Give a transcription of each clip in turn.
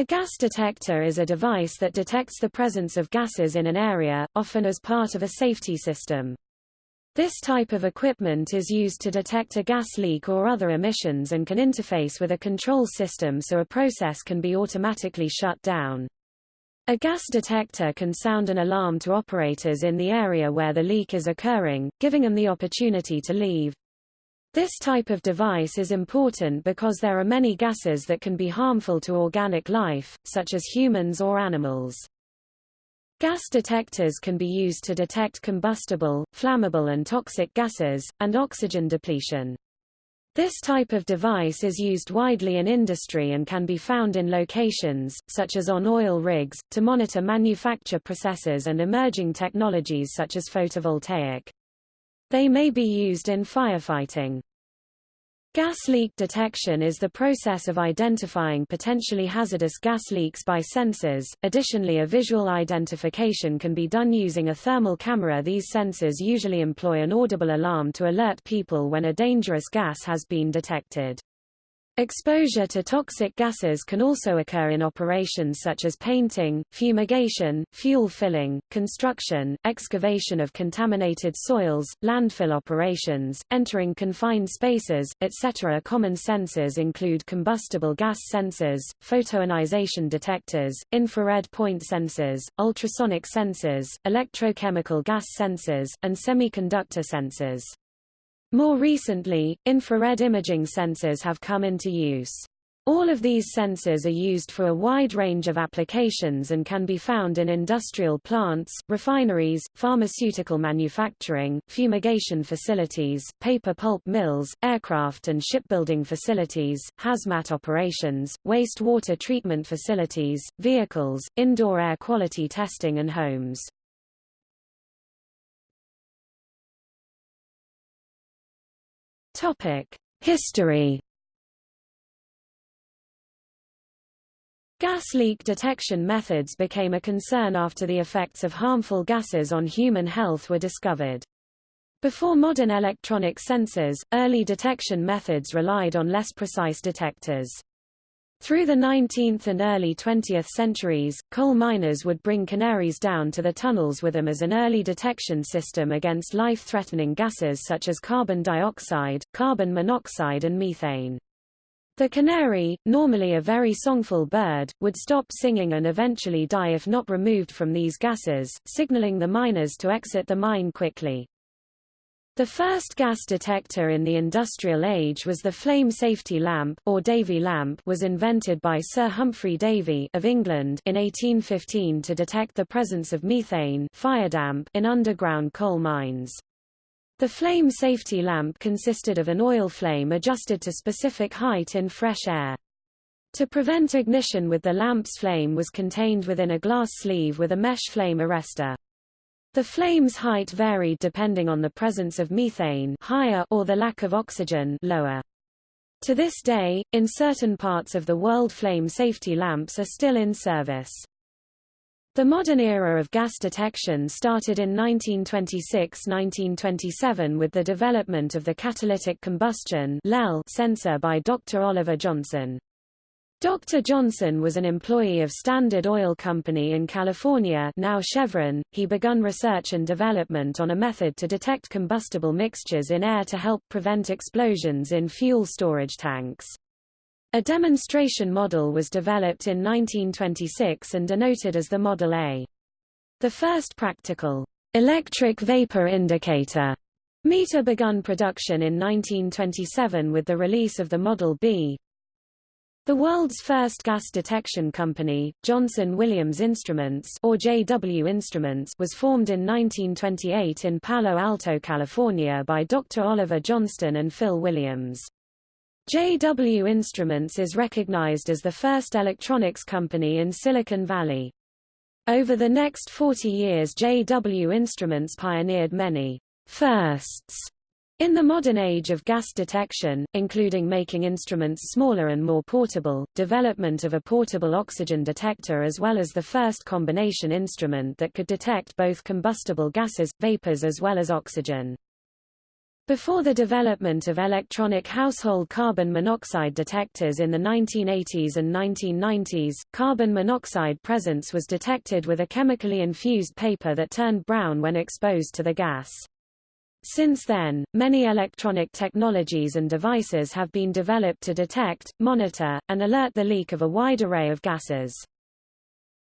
A gas detector is a device that detects the presence of gases in an area, often as part of a safety system. This type of equipment is used to detect a gas leak or other emissions and can interface with a control system so a process can be automatically shut down. A gas detector can sound an alarm to operators in the area where the leak is occurring, giving them the opportunity to leave. This type of device is important because there are many gases that can be harmful to organic life, such as humans or animals. Gas detectors can be used to detect combustible, flammable and toxic gases, and oxygen depletion. This type of device is used widely in industry and can be found in locations, such as on oil rigs, to monitor manufacture processes and emerging technologies such as photovoltaic. They may be used in firefighting. Gas leak detection is the process of identifying potentially hazardous gas leaks by sensors. Additionally, a visual identification can be done using a thermal camera. These sensors usually employ an audible alarm to alert people when a dangerous gas has been detected. Exposure to toxic gases can also occur in operations such as painting, fumigation, fuel filling, construction, excavation of contaminated soils, landfill operations, entering confined spaces, etc. Common sensors include combustible gas sensors, photoionization detectors, infrared point sensors, ultrasonic sensors, electrochemical gas sensors, and semiconductor sensors. More recently, infrared imaging sensors have come into use. All of these sensors are used for a wide range of applications and can be found in industrial plants, refineries, pharmaceutical manufacturing, fumigation facilities, paper pulp mills, aircraft and shipbuilding facilities, hazmat operations, wastewater treatment facilities, vehicles, indoor air quality testing and homes. History. Gas leak detection methods became a concern after the effects of harmful gases on human health were discovered. Before modern electronic sensors, early detection methods relied on less precise detectors. Through the 19th and early 20th centuries, coal miners would bring canaries down to the tunnels with them as an early detection system against life-threatening gases such as carbon dioxide, carbon monoxide and methane. The canary, normally a very songful bird, would stop singing and eventually die if not removed from these gases, signaling the miners to exit the mine quickly. The first gas detector in the industrial age was the flame safety lamp or Davy lamp was invented by Sir Humphry Davy of England in 1815 to detect the presence of methane firedamp in underground coal mines. The flame safety lamp consisted of an oil flame adjusted to specific height in fresh air. To prevent ignition with the lamp's flame was contained within a glass sleeve with a mesh flame arrestor. The flame's height varied depending on the presence of methane higher or the lack of oxygen lower. To this day, in certain parts of the world flame safety lamps are still in service. The modern era of gas detection started in 1926–1927 with the development of the catalytic combustion sensor by Dr. Oliver Johnson. Dr. Johnson was an employee of Standard Oil Company in California now Chevron. He begun research and development on a method to detect combustible mixtures in air to help prevent explosions in fuel storage tanks. A demonstration model was developed in 1926 and denoted as the Model A. The first practical electric vapor indicator meter begun production in 1927 with the release of the Model B, the world's first gas detection company, Johnson Williams Instruments or JW Instruments was formed in 1928 in Palo Alto, California by Dr. Oliver Johnson and Phil Williams. JW Instruments is recognized as the first electronics company in Silicon Valley. Over the next 40 years JW Instruments pioneered many firsts in the modern age of gas detection, including making instruments smaller and more portable, development of a portable oxygen detector as well as the first combination instrument that could detect both combustible gases, vapors as well as oxygen. Before the development of electronic household carbon monoxide detectors in the 1980s and 1990s, carbon monoxide presence was detected with a chemically infused paper that turned brown when exposed to the gas. Since then, many electronic technologies and devices have been developed to detect, monitor, and alert the leak of a wide array of gases.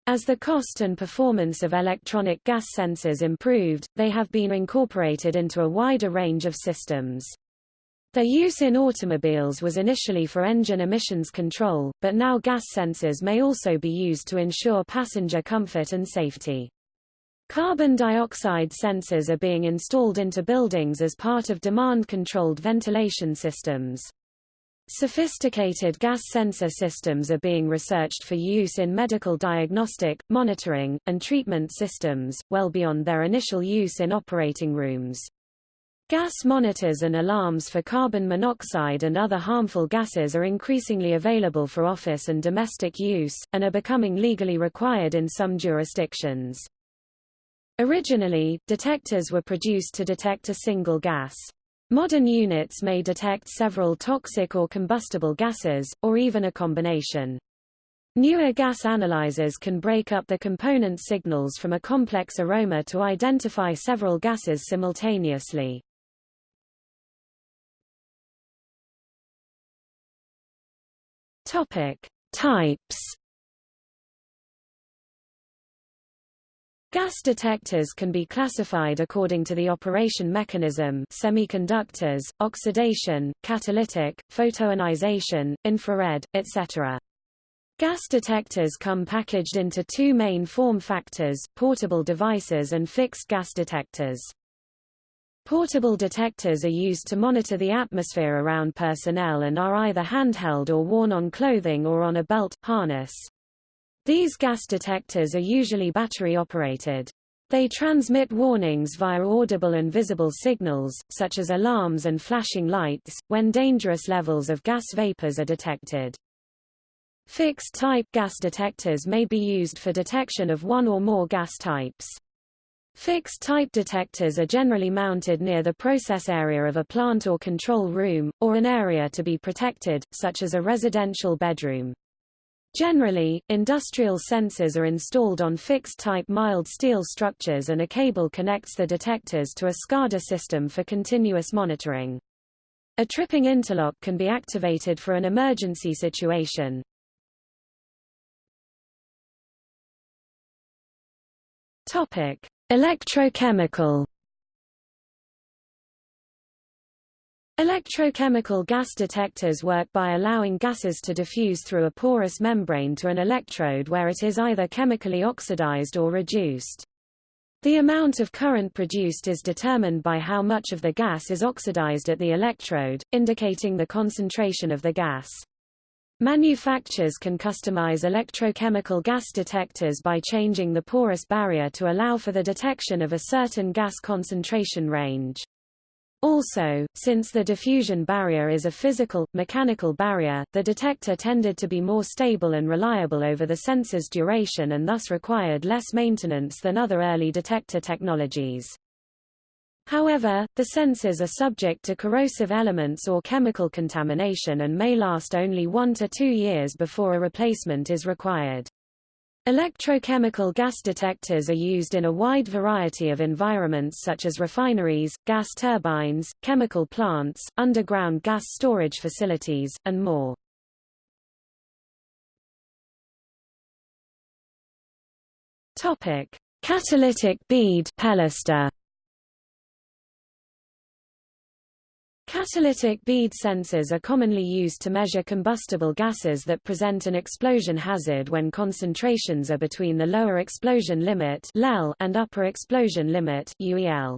As the cost and performance of electronic gas sensors improved, they have been incorporated into a wider range of systems. Their use in automobiles was initially for engine emissions control, but now gas sensors may also be used to ensure passenger comfort and safety. Carbon dioxide sensors are being installed into buildings as part of demand-controlled ventilation systems. Sophisticated gas sensor systems are being researched for use in medical diagnostic, monitoring, and treatment systems, well beyond their initial use in operating rooms. Gas monitors and alarms for carbon monoxide and other harmful gases are increasingly available for office and domestic use, and are becoming legally required in some jurisdictions. Originally, detectors were produced to detect a single gas. Modern units may detect several toxic or combustible gases, or even a combination. Newer gas analyzers can break up the component signals from a complex aroma to identify several gases simultaneously. Topic: Types Gas detectors can be classified according to the operation mechanism semiconductors, oxidation, catalytic, photoionization, infrared, etc. Gas detectors come packaged into two main form factors, portable devices and fixed gas detectors. Portable detectors are used to monitor the atmosphere around personnel and are either handheld or worn on clothing or on a belt, harness. These gas detectors are usually battery-operated. They transmit warnings via audible and visible signals, such as alarms and flashing lights, when dangerous levels of gas vapors are detected. Fixed-type gas detectors may be used for detection of one or more gas types. Fixed-type detectors are generally mounted near the process area of a plant or control room, or an area to be protected, such as a residential bedroom. Generally, industrial sensors are installed on fixed-type mild steel structures and a cable connects the detectors to a SCADA system for continuous monitoring. A tripping interlock can be activated for an emergency situation. Topic: Electrochemical Electrochemical gas detectors work by allowing gases to diffuse through a porous membrane to an electrode where it is either chemically oxidized or reduced. The amount of current produced is determined by how much of the gas is oxidized at the electrode, indicating the concentration of the gas. Manufacturers can customize electrochemical gas detectors by changing the porous barrier to allow for the detection of a certain gas concentration range. Also, since the diffusion barrier is a physical, mechanical barrier, the detector tended to be more stable and reliable over the sensor's duration and thus required less maintenance than other early detector technologies. However, the sensors are subject to corrosive elements or chemical contamination and may last only one to two years before a replacement is required. Electrochemical gas detectors are used in a wide variety of environments such as refineries, gas turbines, chemical plants, underground gas storage facilities, and more. Topic: Catalytic bead Pellistor. Catalytic bead sensors are commonly used to measure combustible gases that present an explosion hazard when concentrations are between the lower explosion limit and upper explosion limit UEL.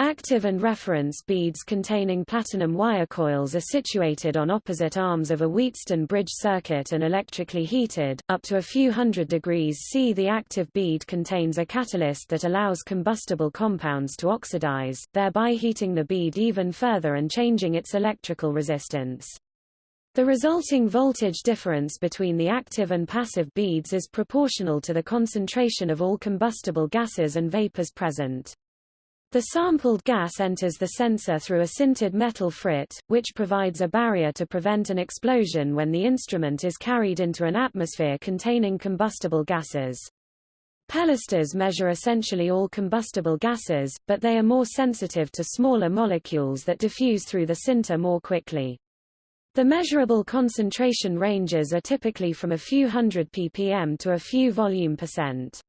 Active and reference beads containing platinum wire coils are situated on opposite arms of a Wheatstone bridge circuit and electrically heated, up to a few hundred degrees C. The active bead contains a catalyst that allows combustible compounds to oxidize, thereby heating the bead even further and changing its electrical resistance. The resulting voltage difference between the active and passive beads is proportional to the concentration of all combustible gases and vapors present. The sampled gas enters the sensor through a sintered metal frit, which provides a barrier to prevent an explosion when the instrument is carried into an atmosphere containing combustible gases. Pellistors measure essentially all combustible gases, but they are more sensitive to smaller molecules that diffuse through the sinter more quickly. The measurable concentration ranges are typically from a few hundred ppm to a few volume percent.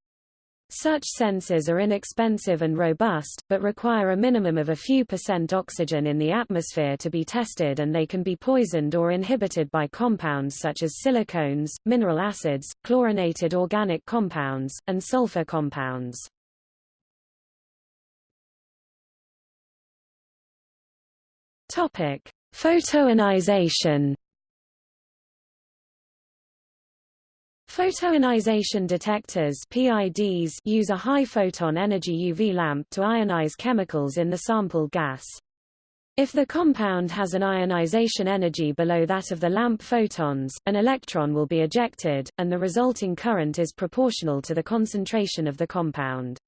Such sensors are inexpensive and robust, but require a minimum of a few percent oxygen in the atmosphere to be tested and they can be poisoned or inhibited by compounds such as silicones, mineral acids, chlorinated organic compounds, and sulfur compounds. Photoionization Photoionization detectors PIDs use a high-photon energy UV lamp to ionize chemicals in the sample gas. If the compound has an ionization energy below that of the lamp photons, an electron will be ejected, and the resulting current is proportional to the concentration of the compound.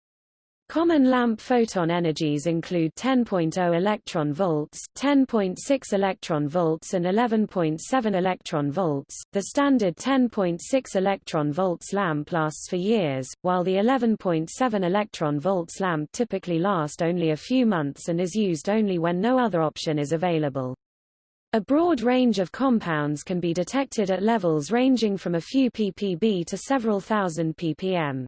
Common lamp photon energies include 10.0 electron volts, 10.6 electron volts and 11.7 electron volts. The standard 10.6 electron volts lamp lasts for years, while the 11.7 electron volts lamp typically lasts only a few months and is used only when no other option is available. A broad range of compounds can be detected at levels ranging from a few ppb to several thousand ppm.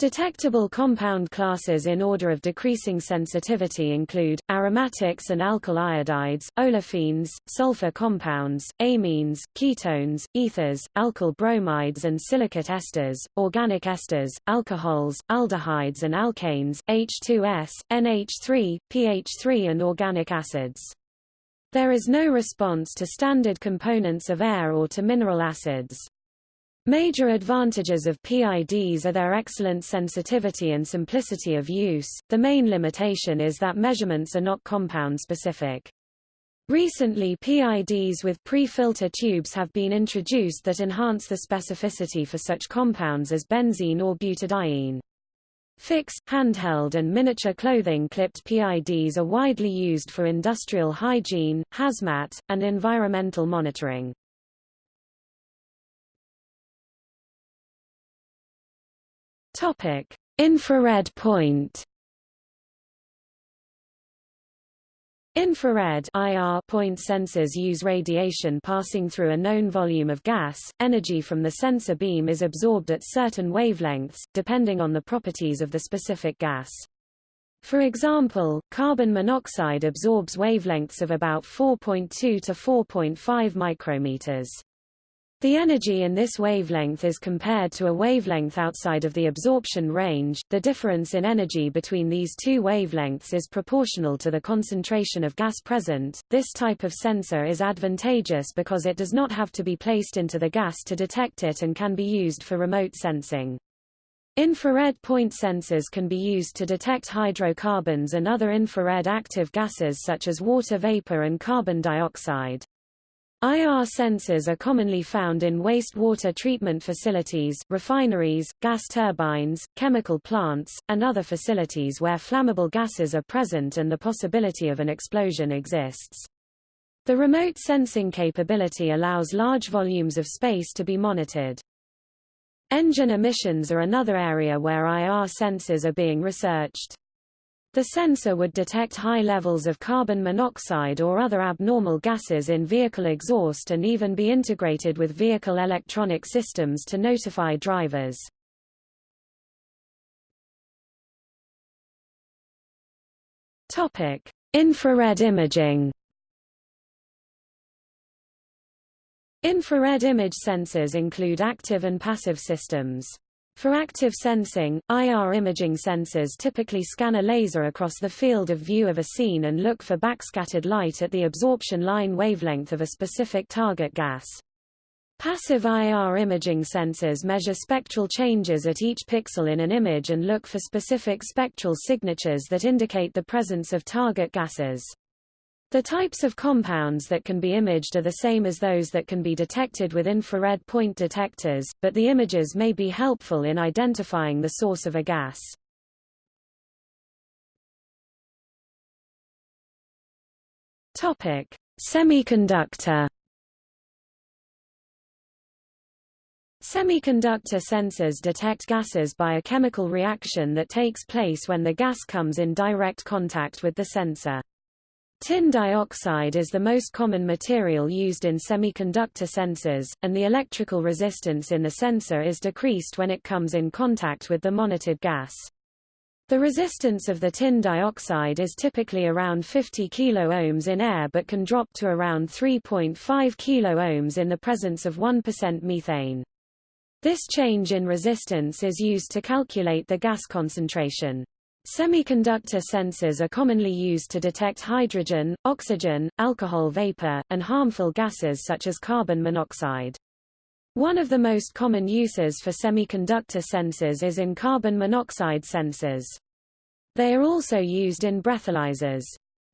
Detectable compound classes in order of decreasing sensitivity include, aromatics and alkyl iodides, olefins, sulfur compounds, amines, ketones, ethers, alkyl bromides and silicate esters, organic esters, alcohols, aldehydes and alkanes, H2S, NH3, pH3 and organic acids. There is no response to standard components of air or to mineral acids. Major advantages of PIDs are their excellent sensitivity and simplicity of use. The main limitation is that measurements are not compound specific. Recently PIDs with pre-filter tubes have been introduced that enhance the specificity for such compounds as benzene or butadiene. Fix, handheld and miniature clothing clipped PIDs are widely used for industrial hygiene, hazmat, and environmental monitoring. Topic: Infrared point. Infrared IR point sensors use radiation passing through a known volume of gas. Energy from the sensor beam is absorbed at certain wavelengths, depending on the properties of the specific gas. For example, carbon monoxide absorbs wavelengths of about 4.2 to 4.5 micrometers. The energy in this wavelength is compared to a wavelength outside of the absorption range. The difference in energy between these two wavelengths is proportional to the concentration of gas present. This type of sensor is advantageous because it does not have to be placed into the gas to detect it and can be used for remote sensing. Infrared point sensors can be used to detect hydrocarbons and other infrared active gases such as water vapor and carbon dioxide. IR sensors are commonly found in wastewater treatment facilities, refineries, gas turbines, chemical plants, and other facilities where flammable gases are present and the possibility of an explosion exists. The remote sensing capability allows large volumes of space to be monitored. Engine emissions are another area where IR sensors are being researched. The sensor would detect high levels of carbon monoxide or other abnormal gases in vehicle exhaust and even be integrated with vehicle electronic systems to notify drivers. Topic: Infrared imaging. Infrared image sensors include active and passive systems. For active sensing, IR imaging sensors typically scan a laser across the field of view of a scene and look for backscattered light at the absorption line wavelength of a specific target gas. Passive IR imaging sensors measure spectral changes at each pixel in an image and look for specific spectral signatures that indicate the presence of target gases. The types of compounds that can be imaged are the same as those that can be detected with infrared point detectors, but the images may be helpful in identifying the source of a gas. Topic: Semiconductor Semiconductor sensors detect gases by a chemical reaction that takes place when the gas comes in direct contact with the sensor. Tin dioxide is the most common material used in semiconductor sensors, and the electrical resistance in the sensor is decreased when it comes in contact with the monitored gas. The resistance of the tin dioxide is typically around 50 kΩ in air but can drop to around 3.5 kΩ in the presence of 1% methane. This change in resistance is used to calculate the gas concentration. Semiconductor sensors are commonly used to detect hydrogen, oxygen, alcohol vapor, and harmful gases such as carbon monoxide. One of the most common uses for semiconductor sensors is in carbon monoxide sensors. They are also used in breathalyzers.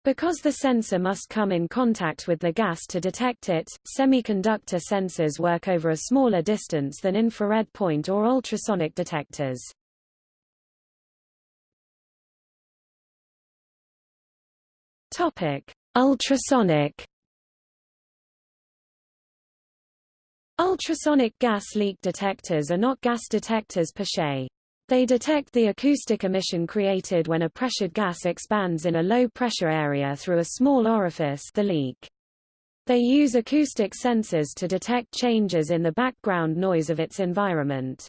Because the sensor must come in contact with the gas to detect it, semiconductor sensors work over a smaller distance than infrared point or ultrasonic detectors. Topic: Ultrasonic Ultrasonic gas leak detectors are not gas detectors per se. They detect the acoustic emission created when a pressured gas expands in a low-pressure area through a small orifice the leak. They use acoustic sensors to detect changes in the background noise of its environment.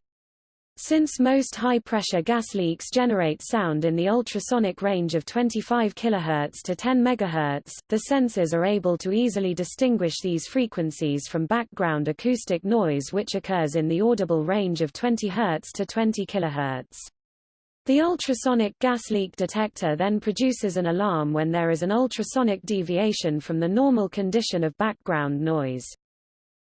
Since most high-pressure gas leaks generate sound in the ultrasonic range of 25 kHz to 10 MHz, the sensors are able to easily distinguish these frequencies from background acoustic noise which occurs in the audible range of 20 Hz to 20 kHz. The ultrasonic gas leak detector then produces an alarm when there is an ultrasonic deviation from the normal condition of background noise.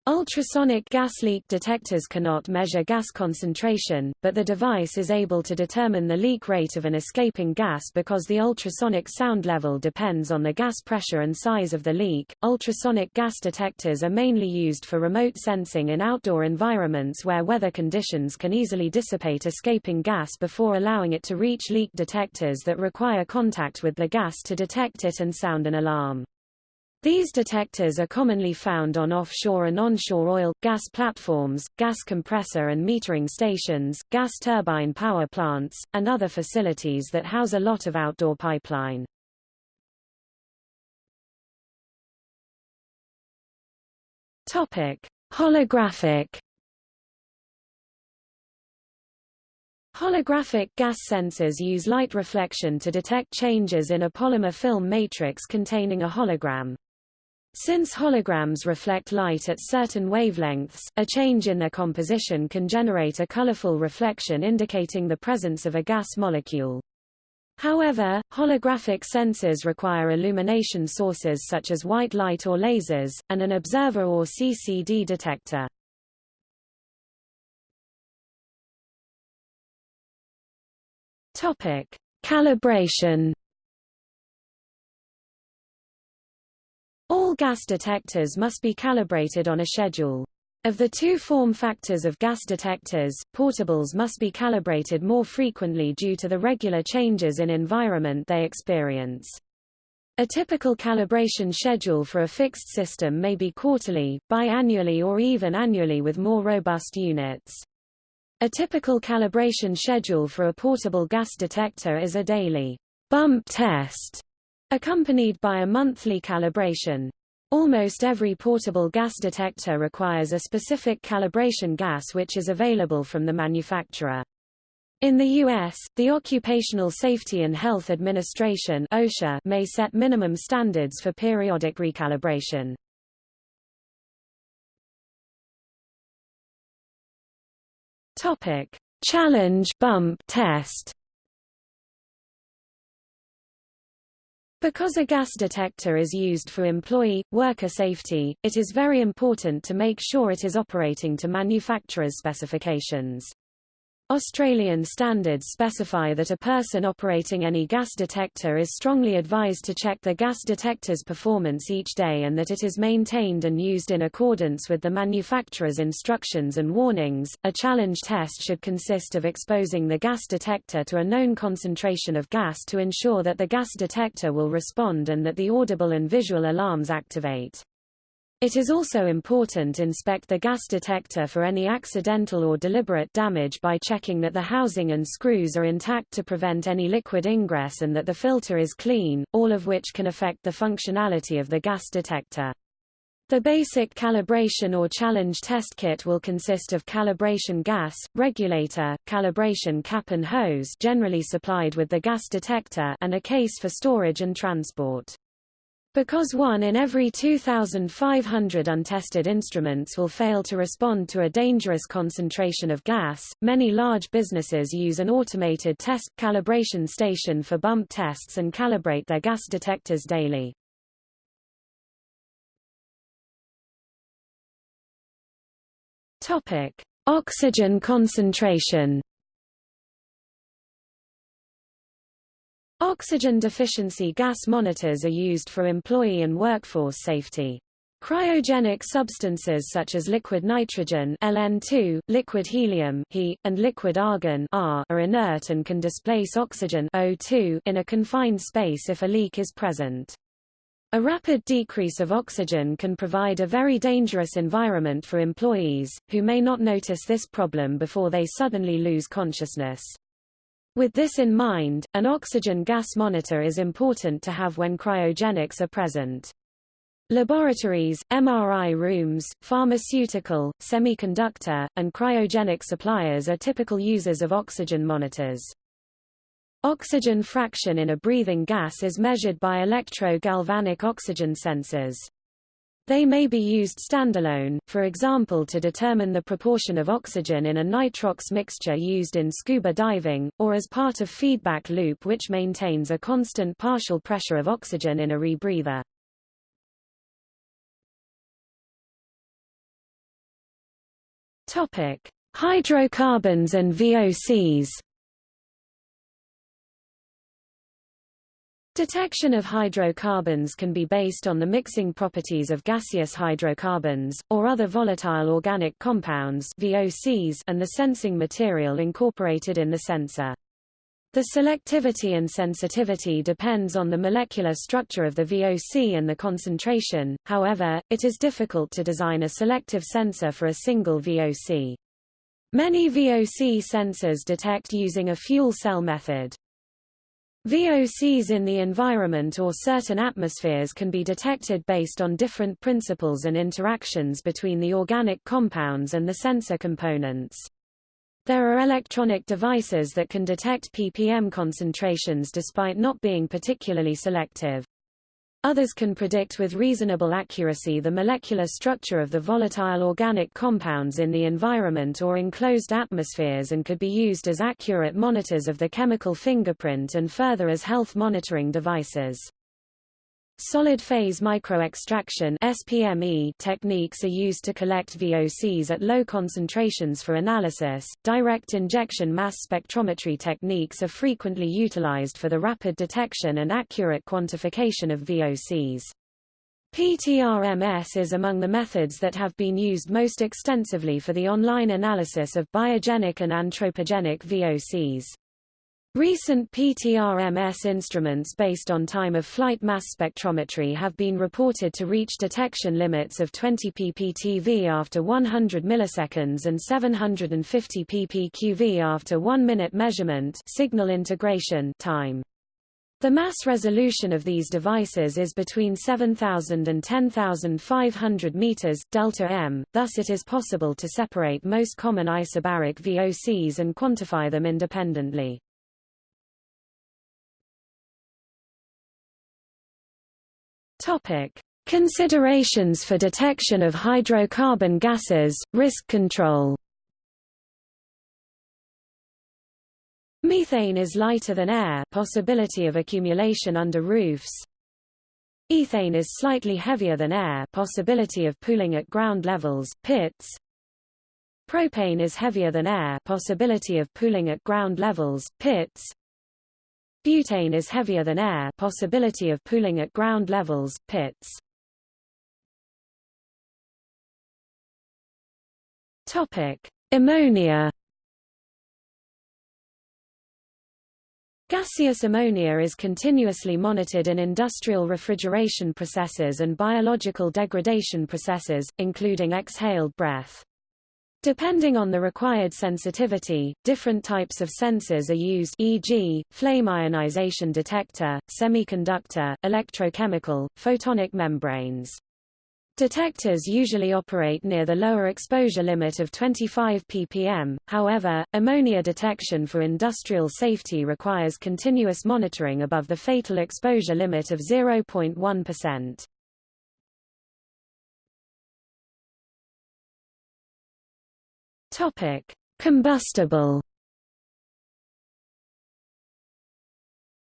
Ultrasonic gas leak detectors cannot measure gas concentration, but the device is able to determine the leak rate of an escaping gas because the ultrasonic sound level depends on the gas pressure and size of the leak. Ultrasonic gas detectors are mainly used for remote sensing in outdoor environments where weather conditions can easily dissipate escaping gas before allowing it to reach leak detectors that require contact with the gas to detect it and sound an alarm. These detectors are commonly found on offshore and onshore oil, gas platforms, gas compressor and metering stations, gas turbine power plants, and other facilities that house a lot of outdoor pipeline. Topic: Holographic Holographic gas sensors use light reflection to detect changes in a polymer film matrix containing a hologram. Since holograms reflect light at certain wavelengths, a change in their composition can generate a colorful reflection indicating the presence of a gas molecule. However, holographic sensors require illumination sources such as white light or lasers, and an observer or CCD detector. Calibration All gas detectors must be calibrated on a schedule. Of the two form factors of gas detectors, portables must be calibrated more frequently due to the regular changes in environment they experience. A typical calibration schedule for a fixed system may be quarterly, biannually or even annually with more robust units. A typical calibration schedule for a portable gas detector is a daily bump test accompanied by a monthly calibration. Almost every portable gas detector requires a specific calibration gas which is available from the manufacturer. In the U.S., the Occupational Safety and Health Administration OSHA may set minimum standards for periodic recalibration. Topic: Challenge bump test. Because a gas detector is used for employee, worker safety, it is very important to make sure it is operating to manufacturer's specifications. Australian standards specify that a person operating any gas detector is strongly advised to check the gas detector's performance each day and that it is maintained and used in accordance with the manufacturer's instructions and warnings. A challenge test should consist of exposing the gas detector to a known concentration of gas to ensure that the gas detector will respond and that the audible and visual alarms activate. It is also important inspect the gas detector for any accidental or deliberate damage by checking that the housing and screws are intact to prevent any liquid ingress and that the filter is clean, all of which can affect the functionality of the gas detector. The basic calibration or challenge test kit will consist of calibration gas, regulator, calibration cap and hose generally supplied with the gas detector and a case for storage and transport. Because one in every 2,500 untested instruments will fail to respond to a dangerous concentration of gas, many large businesses use an automated test calibration station for bump tests and calibrate their gas detectors daily. Topic: Oxygen concentration. Oxygen deficiency gas monitors are used for employee and workforce safety. Cryogenic substances such as liquid nitrogen LN2, liquid helium He, and liquid argon R are inert and can displace oxygen O2 in a confined space if a leak is present. A rapid decrease of oxygen can provide a very dangerous environment for employees, who may not notice this problem before they suddenly lose consciousness. With this in mind, an oxygen gas monitor is important to have when cryogenics are present. Laboratories, MRI rooms, pharmaceutical, semiconductor, and cryogenic suppliers are typical users of oxygen monitors. Oxygen fraction in a breathing gas is measured by electro-galvanic oxygen sensors. They may be used standalone, for example to determine the proportion of oxygen in a nitrox mixture used in scuba diving, or as part of feedback loop which maintains a constant partial pressure of oxygen in a rebreather. Topic: Hydrocarbons and VOCs. Detection of hydrocarbons can be based on the mixing properties of gaseous hydrocarbons, or other volatile organic compounds VOCs and the sensing material incorporated in the sensor. The selectivity and sensitivity depends on the molecular structure of the VOC and the concentration, however, it is difficult to design a selective sensor for a single VOC. Many VOC sensors detect using a fuel cell method. VOCs in the environment or certain atmospheres can be detected based on different principles and interactions between the organic compounds and the sensor components. There are electronic devices that can detect ppm concentrations despite not being particularly selective. Others can predict with reasonable accuracy the molecular structure of the volatile organic compounds in the environment or enclosed atmospheres and could be used as accurate monitors of the chemical fingerprint and further as health monitoring devices. Solid-phase microextraction (SPME) techniques are used to collect VOCs at low concentrations for analysis. Direct injection mass spectrometry techniques are frequently utilized for the rapid detection and accurate quantification of VOCs. PTRMS is among the methods that have been used most extensively for the online analysis of biogenic and anthropogenic VOCs. Recent PTRMS instruments based on time-of-flight mass spectrometry have been reported to reach detection limits of 20 pptV after 100 milliseconds and 750 ppqV after 1 minute measurement signal integration time. The mass resolution of these devices is between 7,000 and 10,500 meters delta m, thus it is possible to separate most common isobaric VOCs and quantify them independently. Topic: Considerations for detection of hydrocarbon gases, risk control. Methane is lighter than air possibility of accumulation under roofs. Ethane is slightly heavier than air possibility of pooling at ground levels, pits. Propane is heavier than air possibility of pooling at ground levels, pits. Butane is heavier than air possibility of pooling at ground levels, pits. Ammonia. Gaseous ammonia is continuously monitored in industrial refrigeration processes and biological degradation processes, including exhaled breath. Depending on the required sensitivity, different types of sensors are used e.g., flame ionization detector, semiconductor, electrochemical, photonic membranes. Detectors usually operate near the lower exposure limit of 25 ppm, however, ammonia detection for industrial safety requires continuous monitoring above the fatal exposure limit of 0.1%. Topic: Combustible.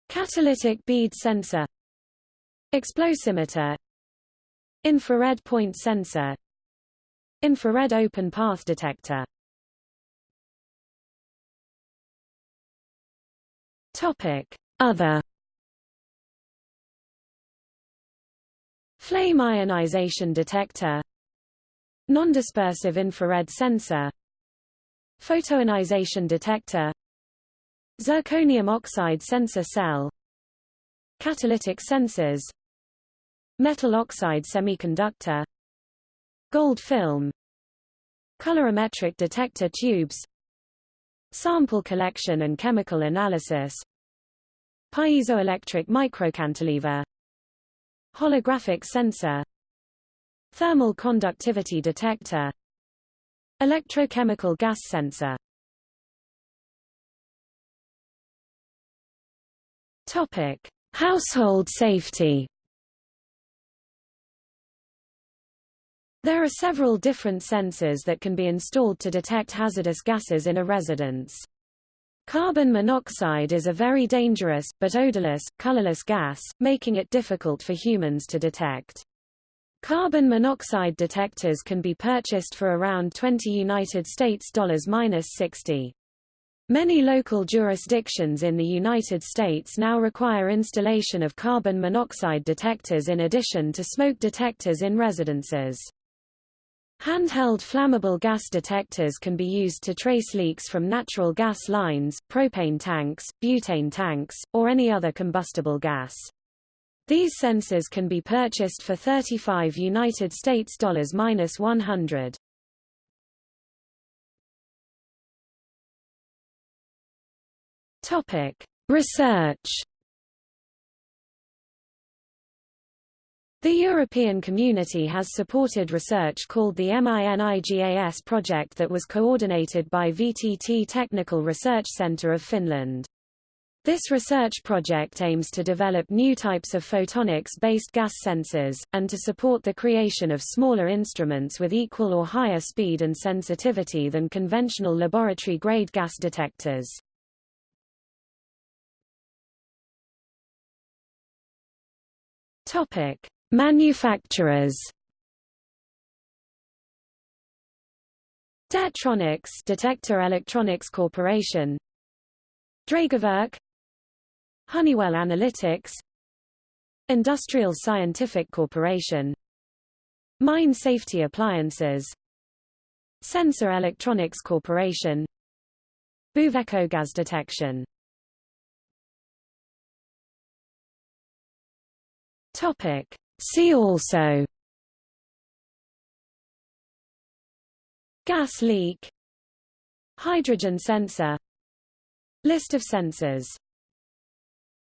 Catalytic bead sensor Explosimeter Infrared point sensor Infrared open path detector Topic Other Flame ionization detector Nondispersive infrared sensor Photoionization detector Zirconium oxide sensor cell Catalytic sensors Metal oxide semiconductor Gold film Colorimetric detector tubes Sample collection and chemical analysis Piezoelectric microcantilever Holographic sensor Thermal conductivity detector Electrochemical gas sensor Topic: Household safety. There are several different sensors that can be installed to detect hazardous gases in a residence. Carbon monoxide is a very dangerous, but odorless, colorless gas, making it difficult for humans to detect. Carbon monoxide detectors can be purchased for around 20 United States dollars minus 60. Many local jurisdictions in the United States now require installation of carbon monoxide detectors in addition to smoke detectors in residences. Handheld flammable gas detectors can be used to trace leaks from natural gas lines, propane tanks, butane tanks, or any other combustible gas. These sensors can be purchased for 35 United States dollars minus 100. Topic: Research. The European community has supported research called the MINIGAS project that was coordinated by VTT Technical Research Centre of Finland. This research project aims to develop new types of photonics-based gas sensors, and to support the creation of smaller instruments with equal or higher speed and sensitivity than conventional laboratory-grade gas detectors. Topic: Manufacturers. Det-Tronics Detector Electronics Corporation Dragerwerk Honeywell Analytics Industrial Scientific Corporation Mine Safety Appliances Sensor Electronics Corporation Buveco Gas Detection. Topic. See also Gas leak. Hydrogen sensor. List of sensors